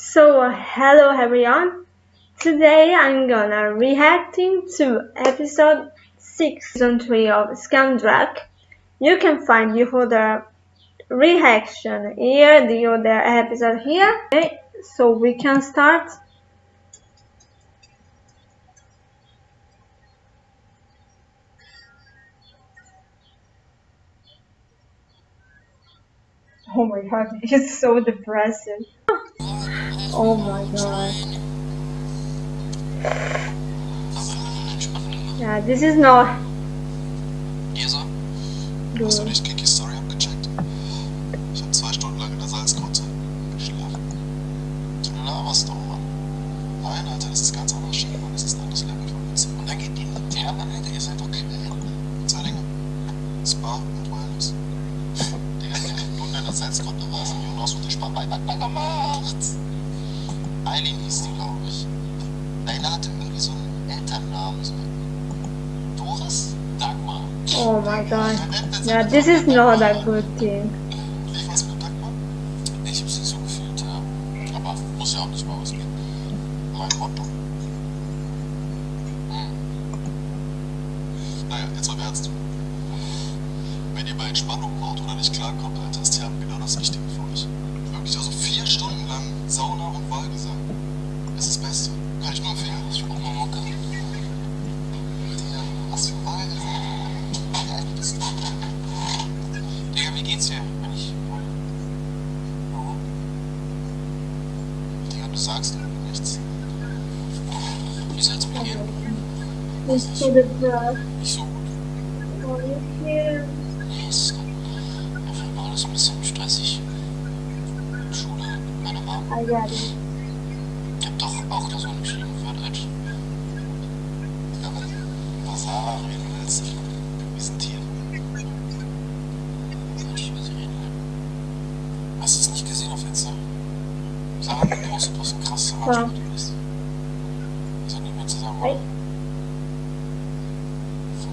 So hello everyone. Today I'm gonna reacting to episode 6 season 3 of Skam Druck. You can find the other reaction here, the other episode here. Okay, so we can start. Oh my god, it's so depressing. Oh my god. Yeah, this is not Isa, good. hast du nicht Kikis Story abgecheckt? Ich habe zwei Stunden lang in der Salzgrotte geschlafen. Du laberst doch, Mann. Nein, Alter, das ist ganz anders Shit, Mann. Das ist ein anderes Level von Witz. Und dann geht die Laterne, Alter, ihr seid doch Quellen. Zwei Dinge. Spa und Wellness. Digga, während du in der Salzgrotte haben Jonas der Spa beieinander gemacht. Eileen hieß die, glaube ich. Deine hatte irgendwie so einen Elternnamen, so. Doris? Dagmar. Oh my god. Yeah, this is not a good thing. Wie war's mit Dagmar? Ich hab's nicht so gefühlt, ja. Aber muss ja auch nicht mal ausgehen. Mein Motto. Hm. Naja, jetzt mal Ernst. Wenn ihr bei Entspannung braucht oder nicht klarkommt, Alter, ist Therapie genau das Richtige für euch. Wirklich, also vier Stunden lang Sauna und Wahlgesang. Das ist das Beste. Kann ich nur empfehlen. Ich brauch mal Mucke. Digga, was für Wahlgesang? Wie alt bist du? Digga, wie geht's dir, wenn ich. Warum? Digga, du sagst irgendwie nichts. Wie soll's mir gehen? It's so depressed. Nicht so gut. Oh, feel Nee, ist einfach nur alles ein bisschen stressig. Schule, meine it. Ich hab so geschrieben für Deutsch. Ja, wenn über Sarah reden willst, wir sind ich über sie reden? Hast du es nicht gesehen auf Insta? Sarah hat gepostet, was ein krasser. Arschloch du bist. Wir sind nicht mehr zusammen? Voll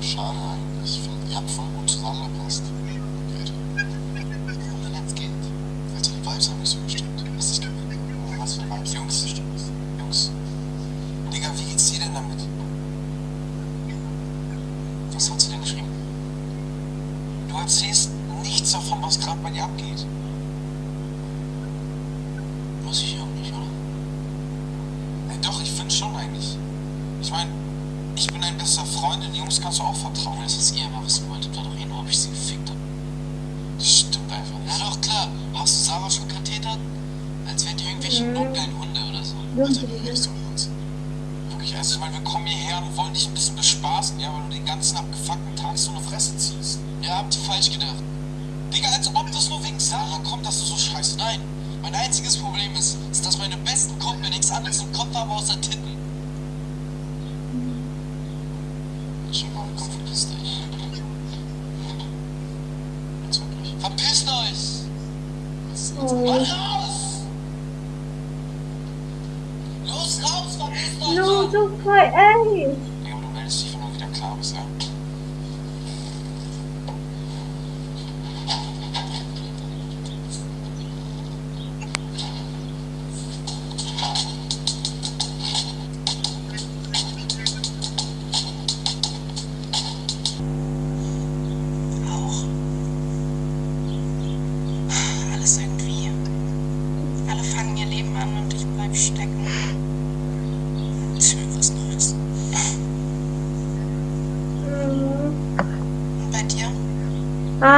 schade eigentlich. Ich finde, ihr habt voll gut zusammengepasst. Geht. Und jetzt geht. Alter, die Vibes haben nicht so gestimmt. Hast dich gewöhnt. Oh, was für Vibes? Jungs, Jungs. Digga, wie geht's dir denn damit? Was hat sie denn geschrieben? Du erzählst nichts davon, was gerade bei dir abgeht. Muss ich auch nicht, oder? Ey, doch, ich finde schon eigentlich. Ich meine, ich bin dein bester Freund, den Jungs kannst du auch vertrauen. Das ist ihr immer wissen wolltet, war doch eh nur, ob ich sie gefickt habe. Das stimmt einfach nicht. Ja doch, klar. Hast du Sarah schon katetert? Als wären die irgendwelche Mhm. notgeilen Hunde oder so. Alter, redest du mit uns? Wirklich, also ich meine, wir kommen hierher und wollen dich ein bisschen bespaßen, ja, weil du den ganzen abgefuckten Tag so eine Fresse ziehst. Ja, habt ihr falsch gedacht. Digga, als ob das nur wegen Sarah kommt, dass du so scheißt. Nein, mein einziges Problem ist, ist, dass meine besten Kumpel nichts anderes im Kopf haben außer Titten. Verpisst euch! No, don't cry, hey!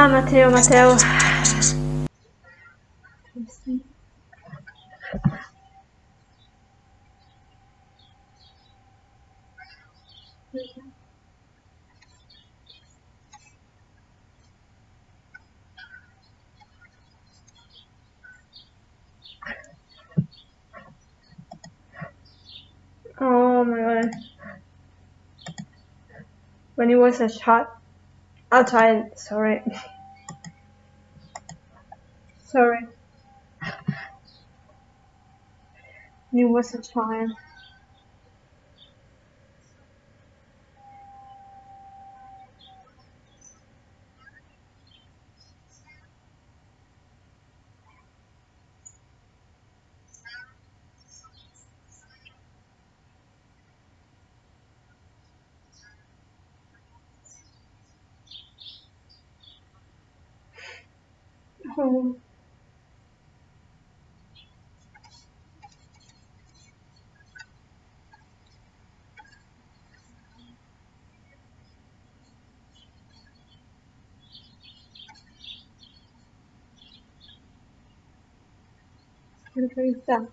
Ah, Matteo, Matteo. Oh my god. When he was a. I'll try. Sorry. Sorry. New message line. home. Child.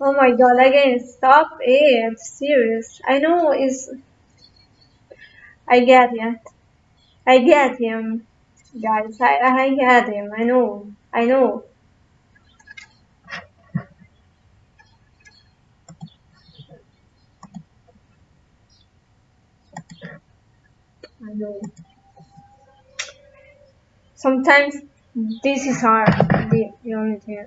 Oh. My god, again, stop it, serious. I know is I get it. I get him, guys. I, I get him. I know. I know. I know. Sometimes this is hard. The, the only thing.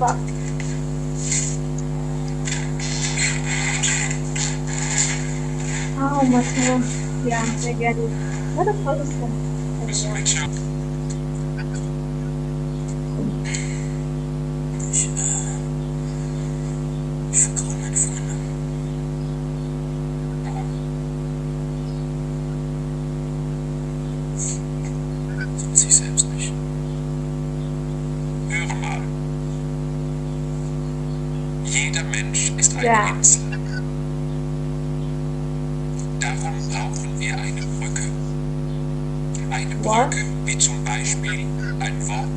fuck. Oh, much more. Yeah, I get it. What the fuck Ja. Insel. Darum brauchen wir eine Brücke. Eine? Brücke, wie zum Beispiel ein Wort.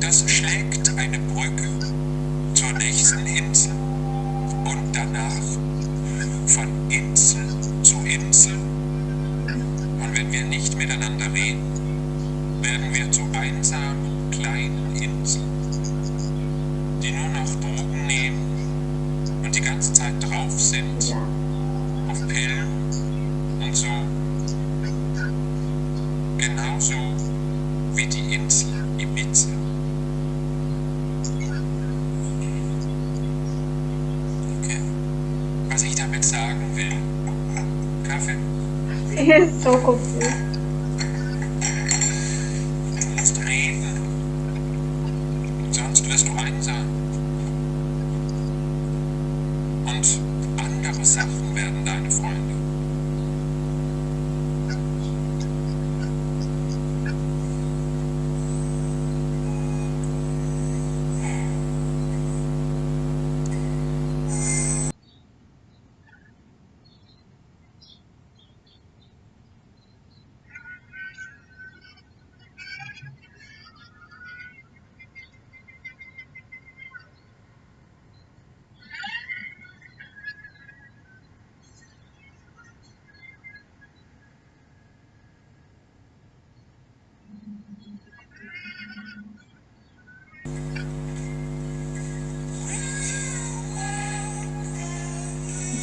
Das schlägt eine Brücke zur nächsten Insel und danach von Insel zu Insel. Und wenn wir nicht miteinander reden, werden wir zu einsamen kleinen Inseln, die nur noch Drogen nehmen und die ganze Zeit drauf sind auf Pillen und so. Genauso wie die Insel Ibiza. Okay. Was ich damit sagen will, Kaffee, He is so confused.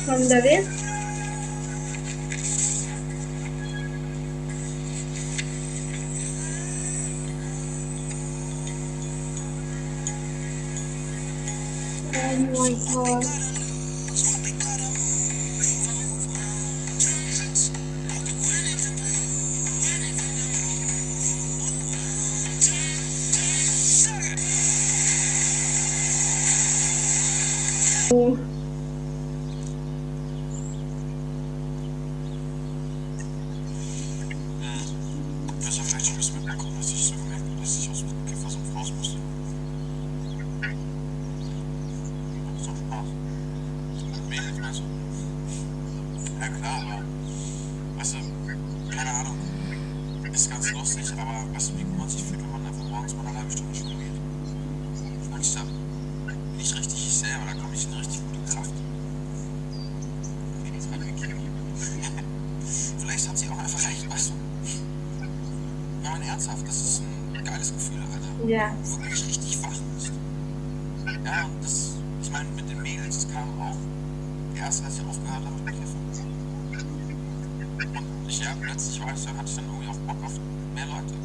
From David? Oh my god. Meinst du? Ja klar, aber weißt du, keine Ahnung. Ist ganz lustig, aber weißt du, wie gut man sich fühlt, wenn man einfach morgens mal eine halbe Stunde schwimmen geht? Und ich da bin ich richtig ich selber, da komme ich in eine richtig gute Kraft. Vielleicht hat sie auch einfach recht, weißt du. ernsthaft, das ist ein geiles Gefühl, Alter. Yeah. Wirklich richtig wach bist. Ja, und das, ich meine, mit den Mädels, das kam auch erst, als ich aufgehört habe mit Kiffen. Und ich, ja, plötzlich war ich, so, hatte ich dann irgendwie auch Bock auf mehr Leute.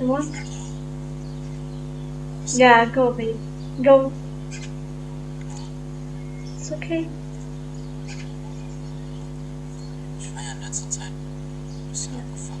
What? Yeah, go, babe. Go. It's okay. Ich war ja in letzter Zeit ein bisschen abgefuckt.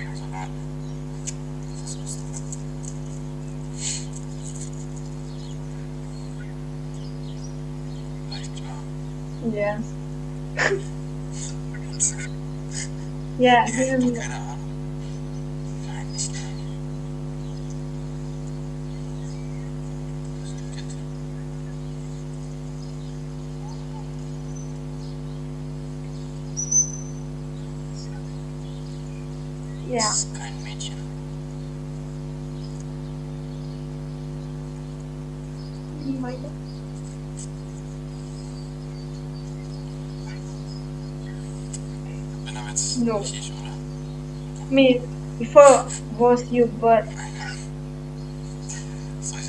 yeah. Yeah, doch keine Ahnung. Nein, nicht nein. Das ist ein Kind. Yeah. Das ist kein Mädchen. Oh my god. Bin aber jetzt No. nicht ich, oder? Me, before was you, but Was soll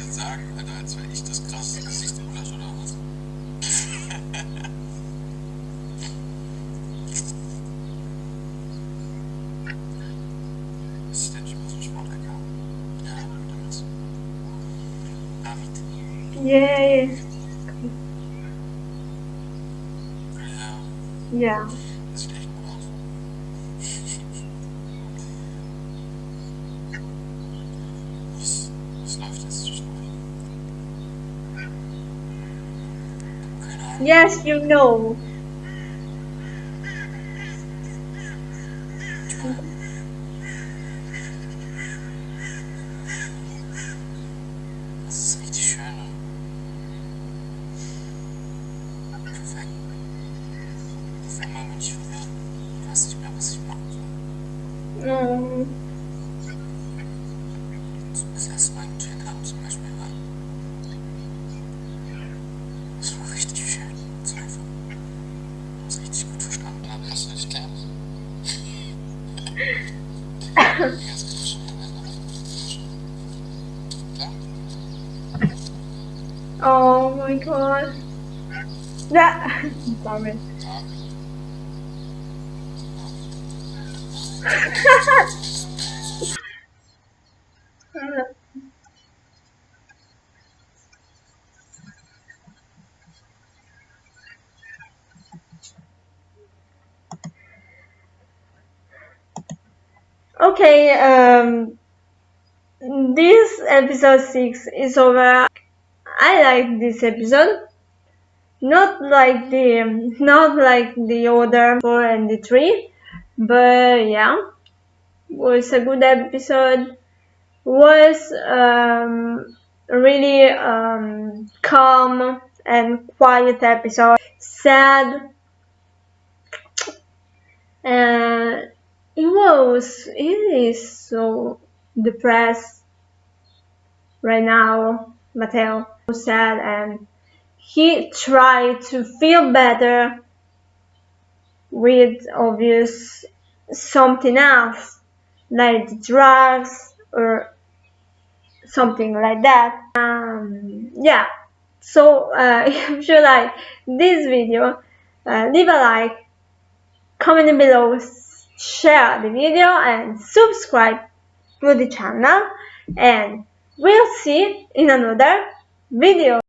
Yes, you know. Das ist schön. und Perfekt. Auf einmal bin ich verwirrt. Ich weiß nicht mehr, was ich machen soll. Mm, So das erste Mal gechillt haben zum Beispiel war. Das war richtig schön. Das war einfach. Das richtig gut verstanden haben. Hast du dich gern? Die ganze Flasche Klar? oh my god. That. Damn it. Okay, um, this episode 6 is over. I like this episode. Not like the, not like the other 4 and the 3, but yeah, was a good episode. Was um, really um, calm and quiet episode. Sad. Uh, he was, he is so depressed right now, Matteo. So sad and he tried to feel better with obvious something else, like drugs or something like that. Um, yeah. So uh, if you like this video, uh, leave a like, comment below, share the video, and subscribe to the channel. And we'll see in another video.